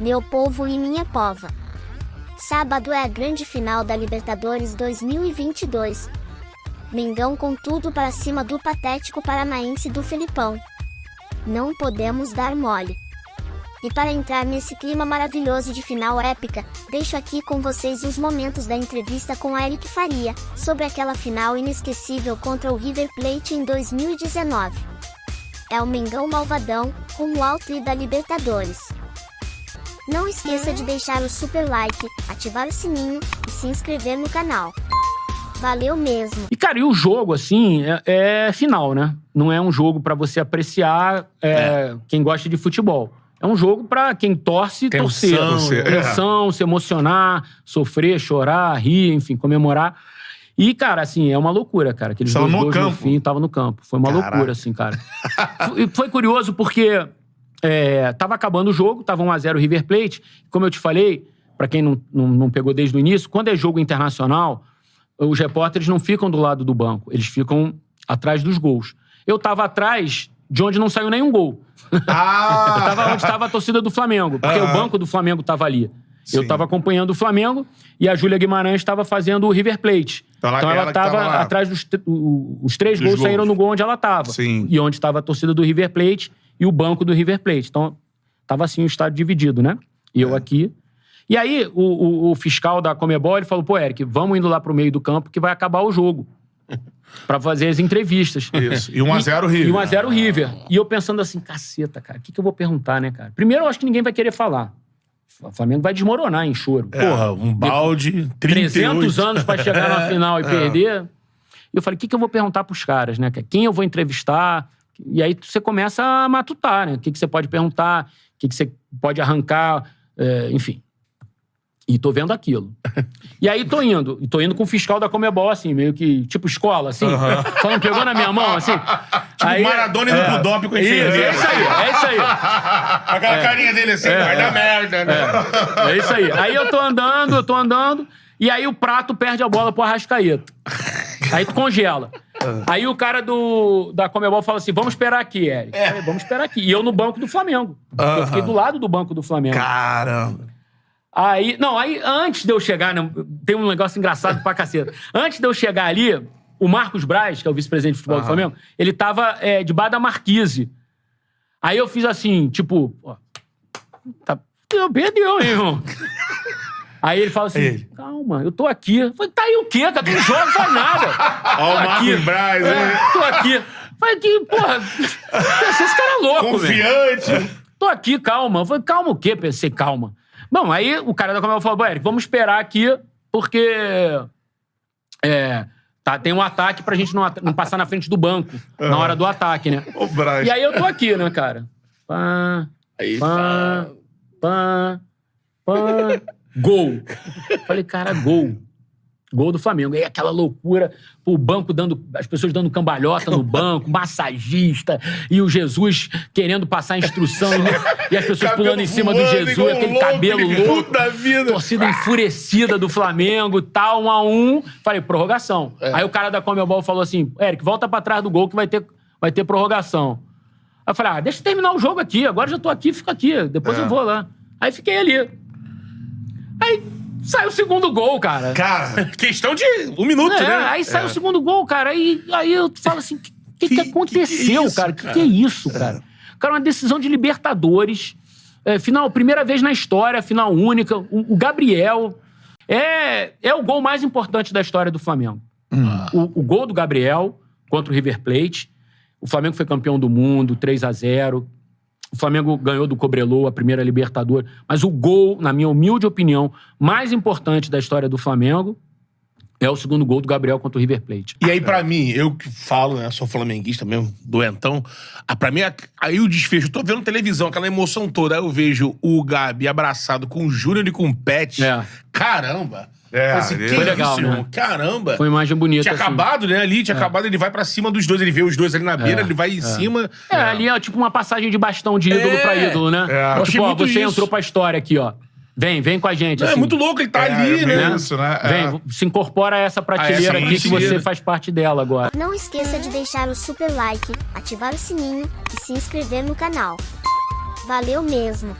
meu povo e minha pova. Sábado é a grande final da Libertadores 2022. Mengão com tudo para cima do patético paranaense do Felipão. Não podemos dar mole. E para entrar nesse clima maravilhoso de final épica, deixo aqui com vocês os momentos da entrevista com Eric Faria, sobre aquela final inesquecível contra o River Plate em 2019. É o Mengão Malvadão, rumo ao tri da Libertadores. Não esqueça de deixar o super like, ativar o sininho e se inscrever no canal. Valeu mesmo. E, cara, e o jogo, assim, é, é final, né? Não é um jogo pra você apreciar é, quem gosta de futebol. É um jogo pra quem torce, torcer. torcer, é. Tensão, se emocionar, sofrer, chorar, rir, enfim, comemorar. E, cara, assim, é uma loucura, cara. Aqueles Tava dois no gols campo. no fim, tava no campo. Foi uma Caraca. loucura, assim, cara. E foi curioso porque é, tava acabando o jogo, tava 1x0 River Plate. Como eu te falei, pra quem não, não, não pegou desde o início, quando é jogo internacional, os repórteres não ficam do lado do banco, eles ficam atrás dos gols. Eu tava atrás de onde não saiu nenhum gol. Ah! Eu tava onde estava a torcida do Flamengo, porque Aham. o banco do Flamengo tava ali. Eu Sim. tava acompanhando o Flamengo e a Júlia Guimarães estava fazendo o River Plate. Então, Então, ela ela que tava tava lá. atrás dos os três Dos gols, gols. saíram no gol onde ela tava. Sim. E onde estava a torcida do River Plate e o banco do River Plate. Então, tava assim o estádio dividido, né? E É. eu aqui. E aí, o, o- o fiscal da Comebol, ele falou, pô, Eric, vamos indo lá pro meio do campo que vai acabar o jogo. pra fazer as entrevistas. Isso. E 1x0 River. E 1x0 River. E eu pensando assim, caceta, cara, o que, que eu vou perguntar, né, cara? Primeiro, eu acho que ninguém vai querer falar. O Flamengo vai desmoronar em choro. Porra, um balde, 38. 300 anos pra chegar na final É. e perder. E eu falei, o que, que eu vou perguntar pros caras, né? Quem eu vou entrevistar? E aí você começa a matutar, né? O que, que você pode perguntar, o que, que você pode arrancar, é, enfim. E tô vendo aquilo. E aí tô indo. E tô indo com o fiscal da Comebol, assim, meio que, tipo escola, assim. Só não pegou na minha mão, assim. Tipo, aí, Maradona indo pro doping com a Isso, é isso aí, é isso aí. Aquela carinha dele assim, vai dar merda, né? É isso aí. Aí eu tô andando, eu tô andando, e aí o prato perde a bola pro Arrascaeta. Aí tu congela. Aí o cara do, da Comebol fala assim: vamos esperar aqui, Eric. Eu falei, vamos esperar aqui. E eu no banco do Flamengo. Eu fiquei do lado do banco do Flamengo. Caramba. Aí, não, aí antes de eu chegar, né, tem um negócio engraçado pra caceta. Antes de eu chegar ali, o Marcos Braz, que é o vice-presidente de futebol do Flamengo, ele tava é, debaixo da marquise. Aí eu fiz assim, tipo, ó, tá, eu perdeu, hein, irmão. Aí ele fala assim, Ele. calma, eu tô aqui. Eu falei, tá aí o quê, cara? Tu não joga, não faz nada. Ó, o. Marcos Braz, É, né? tô aqui. Falei que, porra, pensei, esse cara é louco, velho. Confiante. Tô aqui, calma. Eu falei, calma o quê? Pensei, calma. Bom, aí o cara da Comebol falou, "Bom, Eric, vamos esperar aqui, porque é, tá, tem um ataque pra gente não, não passar na frente do banco na hora do ataque, né? O Braz. E aí eu tô aqui, né, cara? Pá, Aí, pá, pá, pá, gol. Falei, cara, gol. Gol do Flamengo. E aí aquela loucura, o banco dando. As pessoas dando cambalhota no banco, massagista, e o Jesus querendo passar a instrução, e, as pessoas Cabelo pulando em cima do Jesus, aquele louco, cabelo louco. puta vida. Torcida enfurecida do Flamengo, tal, um a um. Falei, prorrogação. É. Aí o cara da Comebol falou assim: Eric, volta pra trás do gol que vai ter, vai ter prorrogação. Aí eu falei, ah, deixa eu terminar o jogo aqui. Agora já tô aqui, fica aqui. Depois É. eu vou lá. Aí fiquei ali. Aí saiu o segundo gol, cara. Cara, Questão de um minuto, É, né? Aí sai o segundo gol, cara. Aí, aí eu falo assim: o que, que, que aconteceu, que isso, cara? O que, que é isso, cara? Cara, uma decisão de Libertadores. é, final, primeira vez na história, final única. O, o Gabriel. É, é o gol mais importante da história do Flamengo. O, o gol do Gabriel contra o River Plate. O Flamengo foi campeão do mundo, 3 a 0 O Flamengo ganhou do Cobreloa a primeira Libertadores. Mas o gol, na minha humilde opinião, mais importante da história do Flamengo é o segundo gol do Gabriel contra o River Plate. E aí, pra mim, eu que falo, né? Sou flamenguista mesmo, doentão. Ah, pra mim, aí o desfecho, eu tô vendo televisão, aquela emoção toda. Aí eu vejo o Gabi abraçado com o Júnior e com o Pet. É. Caramba! É, assim, que Foi legal, isso, né? Caramba! Foi uma imagem bonita. Tinha assim. acabado, né? Ali, tinha acabado, ele vai pra cima dos dois, ele vê os dois ali na beira, ele vai em cima. É, ali é tipo uma passagem de bastão de ídolo É. pra ídolo, né? É. Eu achei Tipo, ó, você isso. entrou pra história aqui, ó. Vem, vem com a gente. Não, é assim. muito louco, ele tá É, ali, é né? isso, né? É. Vem, se incorpora a essa prateleira essa aqui que você faz parte dela agora. Não esqueça de deixar o super like, ativar o sininho e se inscrever no canal. Valeu mesmo!